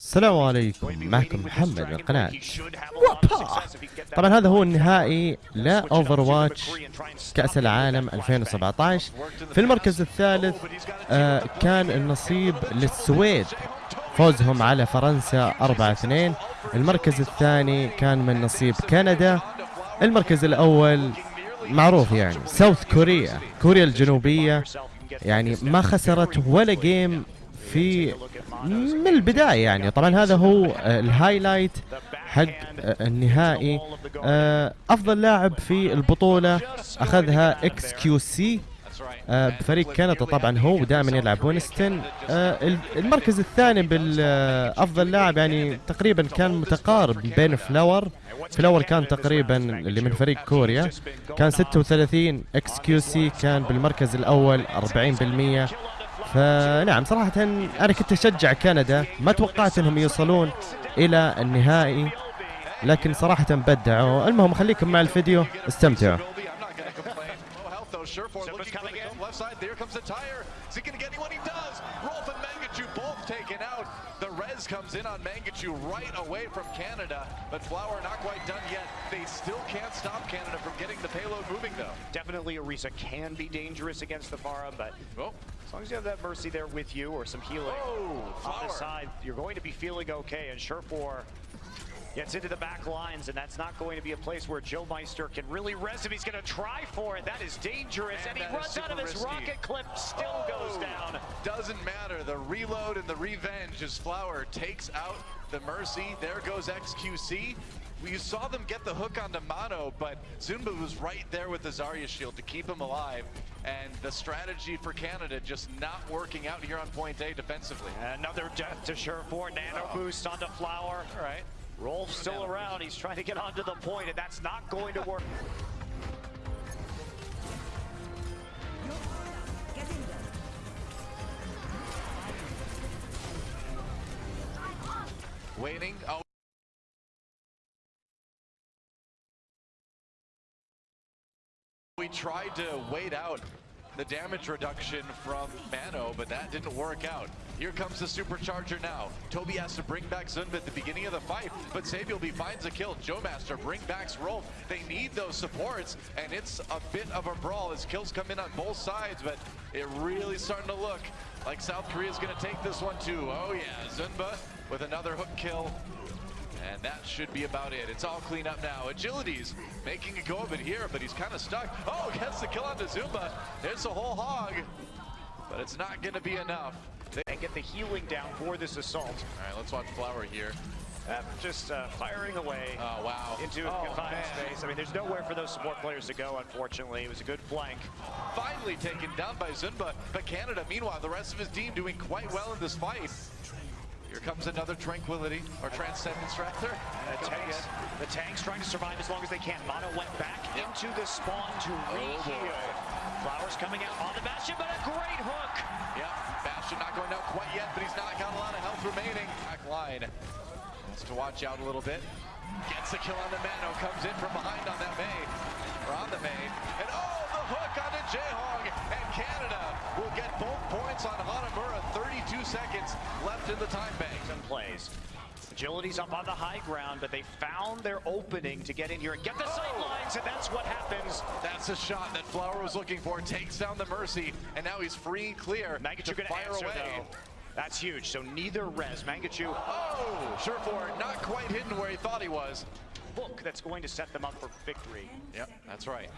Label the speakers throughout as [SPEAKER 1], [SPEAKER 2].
[SPEAKER 1] السلام عليكم. معكم محمد من قناة طبعا هذا هو النهائي لاوفر واتش كأس العالم 2017 في المركز الثالث آه كان النصيب للسويد. فوزهم على فرنسا 4-2 المركز الثاني كان من نصيب كندا. المركز الأول معروف يعني ساوث كوريا. كوريا الجنوبية. يعني ما خسرت ولا جيم في من البداية يعني. طبعا هذا هو آه، الهايلايت حق آه، النهائي. آه، أفضل لاعب في البطولة أخذها إكس كيو سي. بفريق كندا طبعا هو دائما يلعب وينستون. المركز الثاني بالأفضل لاعب يعني تقريبا كان متقارب بين فلاور. فلاور كان تقريبا اللي من فريق كوريا. كان 36 إكس كيو سي كان بالمركز الأول 40% فنعم صراحة أنا كنت أشجع كندا ما توقعت أنهم يوصلون إلى النهائي لكن صراحة بدعوا. المهم خليكم مع الفيديو استمتعوا. Taken out. The res comes in on Mangachu right away from Canada, but Flower not quite done yet. They still can't stop Canada from getting the payload moving, though. Definitely Orisa can be dangerous against the Pharah, but oh. as long as you have that Mercy there with you or some healing oh, on the side, you're going to be feeling okay. And Surefour Gets into the back lines, and that's not going to be a place where Joemeister can really rest if he's going to try for it. That is dangerous, and, and he runs out of his risky. rocket clip, still oh, goes down. Doesn't matter. The reload and the revenge as Flower takes out the Mercy. There goes XQC. We saw them get the hook onto Mono, but Zunba was right there with the Zarya shield to keep him alive. And the strategy for Canada just not working out here on point A defensively. Another death to Surefour. Nano oh. boost onto Flower. All right. Roolf's still around. He's trying to get onto the point, and that's not going to work. Waiting. Oh. We tried to wait out the damage reduction from Mano, but that didn't work out. Here comes the supercharger now. Tobi has to bring back Zunba at the beginning of the fight, but Saebyeolbe finds a kill. Joemeister bring back Roolf. They need those supports, and it's a bit of a brawl as kills come in on both sides, but it really starting to look like South Korea's gonna take this one too. Oh yeah, Zunba with another hook kill. And that should be about it. It's all clean up now. Agility's making a go of it here, but he's kind of stuck. Oh, gets the kill onto Zunba. There's a whole hog, but it's not going to be enough. And get the healing down for this assault. All right, let's watch Flower here. Uh, just uh, firing away oh, wow. into oh, confined man. space. I mean, there's nowhere for those support players to go, unfortunately. It was a good flank. Finally taken down by Zunba, but Canada, meanwhile, the rest of his team doing quite well in this fight. Here comes another Tranquility, or Transcendence rather. The tanks, the tanks trying to survive as long as they can. Mano went back yep. into the spawn to oh, re-heal. Flowers coming out on the Bastion, but a great hook. Yeah, Bastion not going out quite yet, but he's not got a lot of health remaining. Back line wants to watch out a little bit. Gets the kill on the Mano, comes in from behind on that May, or on the May, and oh, the hook onto Jehong, and Canada will get both points on Hanamura. 32 seconds left in the time bank. And plays. Agility's up on the high ground, but they found their opening to get in here and get the oh. sight lines, and that's what happens. That's a shot that Flower was looking for. Takes down the Mercy, and now he's free and clear Mangachu to fire answer, away. Though. That's huge. So neither res. Mangachu. Oh, Surefour not quite hidden where he thought he was. Hook that's going to set them up for victory. Yep, that's right.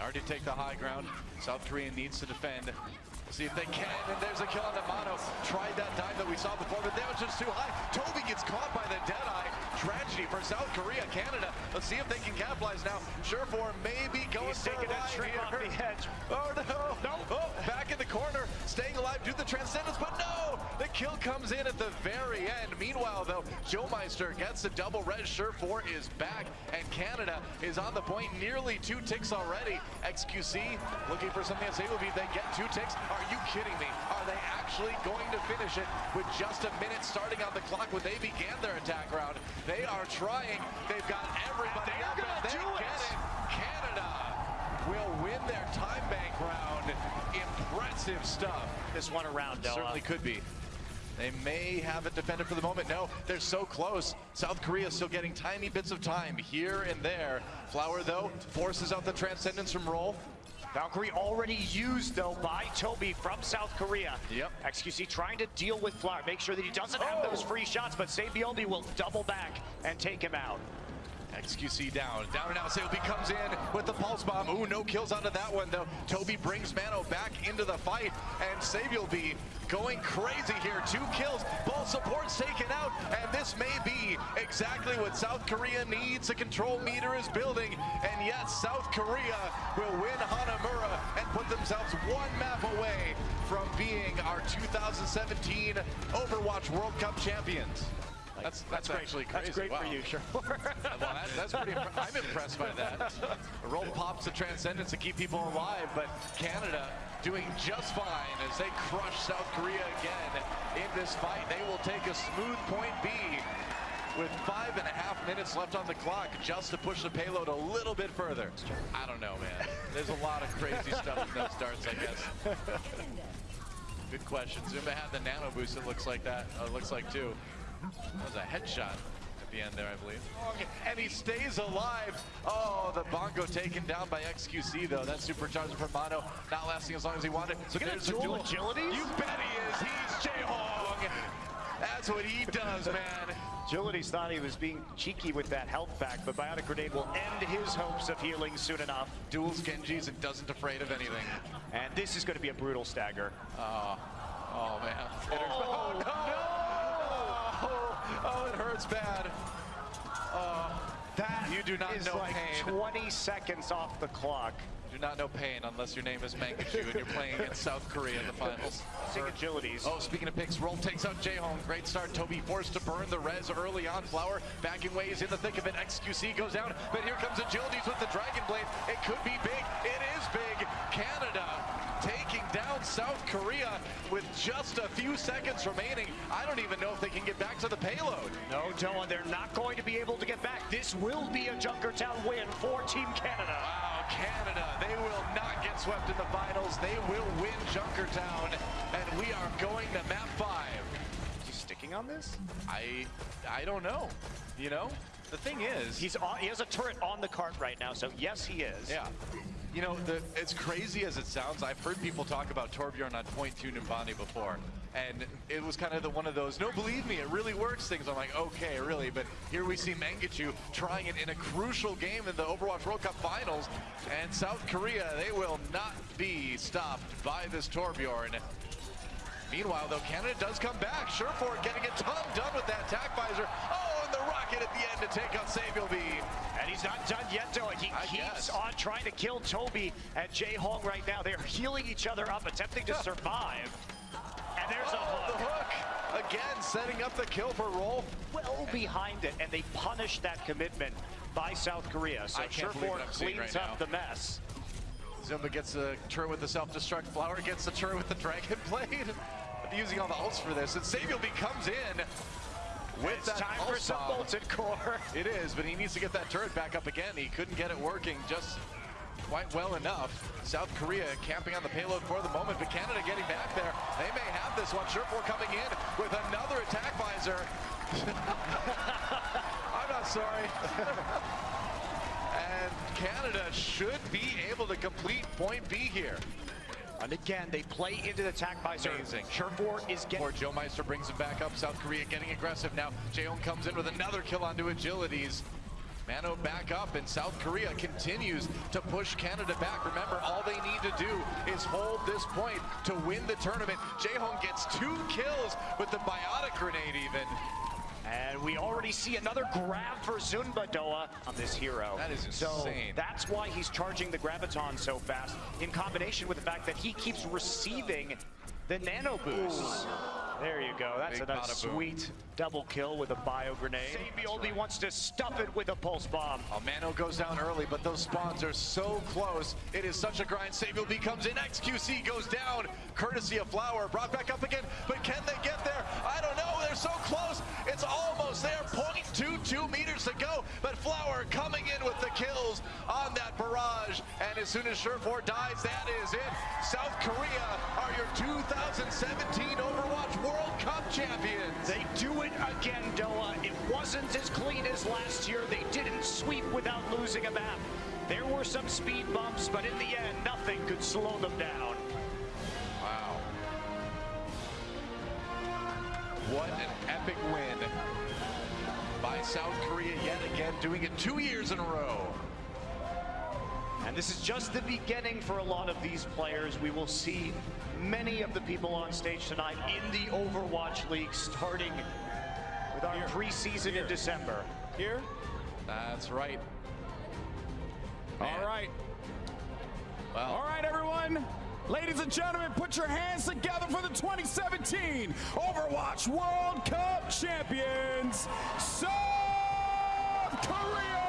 [SPEAKER 1] Already take the high ground. South Korea needs to defend. See if they can, and there's a kill on the Mano. Tried that dive that we saw before, but that was just too high. Tobi gets caught by the Deadeye. Tragedy for South Korea, Canada. Let's see if they can capitalize now. Surefour maybe going He's taking a trip off the edge. Oh no! No! Oh, back in the corner, staying alive, do the transcendence, but no! The kill comes in at the very end. Meanwhile, though, Joemeister gets the double red. Surefour is back, and Canada is on the point. Nearly two ticks already. XQC looking for something that's able to be. They get two ticks. Are you kidding me? Are they actually going to finish it with just a minute starting on the clock when they began their attack round? They are trying. They've got everybody up and they get it. Canada will win their time bank round. Impressive stuff. This one around, Noah. Certainly could be. They may have it defended for the moment. No, they're so close. South Korea still getting tiny bits of time here and there. Flower, though, forces out the Transcendence from Roolf.
[SPEAKER 2] Valkyrie already used, though, by Tobi from South Korea.
[SPEAKER 1] Yep.
[SPEAKER 2] XQC trying to deal with Flower, make sure that he doesn't have
[SPEAKER 1] Oh.
[SPEAKER 2] those free shots, but Saebyeolbe will double back and take him out.
[SPEAKER 1] XQC down. Down and out. Seobi comes in with the pulse bomb. Ooh, no kills onto that one, though. Tobi brings Mano back into the fight, and Saebyeolbe going crazy here. Two kills, both supports taken out, and this may be exactly what South Korea needs. The control meter is building, and yet South Korea will win Hanamura and put themselves one map away from being our 2017 Overwatch World Cup champions. That's, that's,
[SPEAKER 2] great.
[SPEAKER 1] actually crazy.
[SPEAKER 2] That's great
[SPEAKER 1] wow.
[SPEAKER 2] for you, sure.
[SPEAKER 1] Well, that, that's pretty. impre- I'm impressed by that. The roll pops the transcendence to keep people alive, but Canada doing just fine as they crush South Korea again in this fight. They will take a smooth point B with five and a half minutes left on the clock just to push the payload a little bit further. I don't know, man. There's a lot of crazy stuff in those darts, I guess. Good question. Zunba had the nano boost. It looks like that. Uh, looks like too. That was a headshot at the end there, I believe. Oh, and he stays alive. Oh, the bongo taken down by XQC though. That supercharger from Mano not lasting as long as he wanted. So
[SPEAKER 2] Look at
[SPEAKER 1] there's
[SPEAKER 2] that
[SPEAKER 1] a
[SPEAKER 2] dual agility.
[SPEAKER 1] You bet he is. He's Jehong. That's what he does, man.
[SPEAKER 2] Agilities thought he was being cheeky with that health pack, but Biotic Grenade will end his hopes of healing soon enough.
[SPEAKER 1] Duels Genjis and doesn't afraid of anything.
[SPEAKER 2] And this is going to be a brutal stagger. Ah.
[SPEAKER 1] Oh, oh, oh man. It hurts. Oh, no! Oh, it hurts bad. Oh,
[SPEAKER 2] That
[SPEAKER 1] You do not
[SPEAKER 2] is
[SPEAKER 1] know
[SPEAKER 2] like
[SPEAKER 1] pain.
[SPEAKER 2] 20 seconds off the clock.
[SPEAKER 1] Do not know pain unless your name is Mangachu and you're playing against South Korea in the finals.
[SPEAKER 2] Seeing agilities.
[SPEAKER 1] Oh, speaking of picks, Roolf takes out Jehong. Great start. Tobi forced to burn the res early on. Flower backing ways in the thick of it. XQC goes down, but here comes Agilities with the Dragon Blade. It could be big. It is big. Canada taking down South Korea with just a few seconds remaining. I don't even know if they can get back to the payload.
[SPEAKER 2] No, Doan, they're not going to be able to get back. This will be a Junkertown win for Team Canada.
[SPEAKER 1] Wow, Canada, they will not get swept in the finals. They will win Junkertown, and we are going to map five.
[SPEAKER 2] Is he sticking on this?
[SPEAKER 1] I I don't know. You know, the thing is,
[SPEAKER 2] He's on, he has a turret on the cart right now, so yes, he is.
[SPEAKER 1] yeah. You know, the, as crazy as it sounds, I've heard people talk about Torbjorn on point two Numbani before, and it was kind of the one of those, no, believe me, it really works things. I'm like, okay, really, but here we see Mangachu trying it in a crucial game in the Overwatch World Cup Finals, and South Korea, they will not be stopped by this Torbjorn. Meanwhile, though, Canada does come back. Surefour getting a ton done with that tack visor. Oh, and the rocket at the end to take out Saebyeolbe.
[SPEAKER 2] And he's not done yet, though. He
[SPEAKER 1] I
[SPEAKER 2] keeps
[SPEAKER 1] guess.
[SPEAKER 2] on trying to kill Tobi and Jehong right now. They're healing each other up, attempting to survive. And there's a
[SPEAKER 1] Oh, the
[SPEAKER 2] hook.
[SPEAKER 1] hook. Again, setting up the kill for Roolf.
[SPEAKER 2] Well behind it, and they punish that commitment by South Korea. So
[SPEAKER 1] I can't believe what I'm
[SPEAKER 2] cleans
[SPEAKER 1] right
[SPEAKER 2] up
[SPEAKER 1] now.
[SPEAKER 2] the mess.
[SPEAKER 1] Zunba gets the turret with the self-destruct. Flower gets the turret with the Dragon Blade. Using all the ults for this. And Saebyeolbe comes in with
[SPEAKER 2] It's
[SPEAKER 1] that
[SPEAKER 2] time for some
[SPEAKER 1] bomb.
[SPEAKER 2] molten core.
[SPEAKER 1] It is, but he needs to get that turret back up again. He couldn't get it working just quite well enough. South Korea camping on the payload for the moment, but Canada getting back there. They may have this one. Surefour coming in with another attack visor. I'm not sorry. and Canada should be able to complete point B here.
[SPEAKER 2] And again, they play into the attack visor.
[SPEAKER 1] Amazing.
[SPEAKER 2] Surefour is getting
[SPEAKER 1] Or Joemeister brings him back up. South Korea getting aggressive now. Jehong comes in with another kill onto agilities. Mano back up and South Korea continues to push Canada back. Remember, all they need to do is hold this point to win the tournament. Jehong gets two kills with the biotic grenade even.
[SPEAKER 2] And we already see another grab for Zunba Doa on this hero.
[SPEAKER 1] That is
[SPEAKER 2] So
[SPEAKER 1] insane.
[SPEAKER 2] that's why he's charging the Graviton so fast, in combination with the fact that he keeps receiving the nano boosts. There you go. That's
[SPEAKER 1] Big
[SPEAKER 2] a
[SPEAKER 1] bada
[SPEAKER 2] sweet double kill with a bio grenade. Saebyeolbe wants to stuff it with a pulse bomb.
[SPEAKER 1] Oh, Mano goes down early, but those spawns are so close. It is such a grind. Saebyeolbe comes in. XQC goes down, courtesy of Flower. Brought back up again, but can they get there? I don't know. They're so close. It's almost there. 0.22 meters to go, but Flower coming in with the kills on that barrage. And as soon as Surefour dies, that is it. South Korea are your 2017
[SPEAKER 2] again, Doa. It wasn't as clean as last year. They didn't sweep without losing a map. There were some speed bumps, but in the end, nothing could slow them down.
[SPEAKER 1] Wow. What an epic win by South Korea yet again, doing it two years in a row.
[SPEAKER 2] And this is just the beginning for a lot of these players. We will see many of the people on stage tonight in the Overwatch League starting with our
[SPEAKER 3] Here.
[SPEAKER 2] preseason
[SPEAKER 3] Here.
[SPEAKER 2] in December.
[SPEAKER 3] Here.
[SPEAKER 1] That's right.
[SPEAKER 3] All
[SPEAKER 1] Man.
[SPEAKER 3] right.
[SPEAKER 1] Well,
[SPEAKER 3] All right, everyone. Ladies and gentlemen, put your hands together for the 2017 Overwatch World Cup champions, South Korea!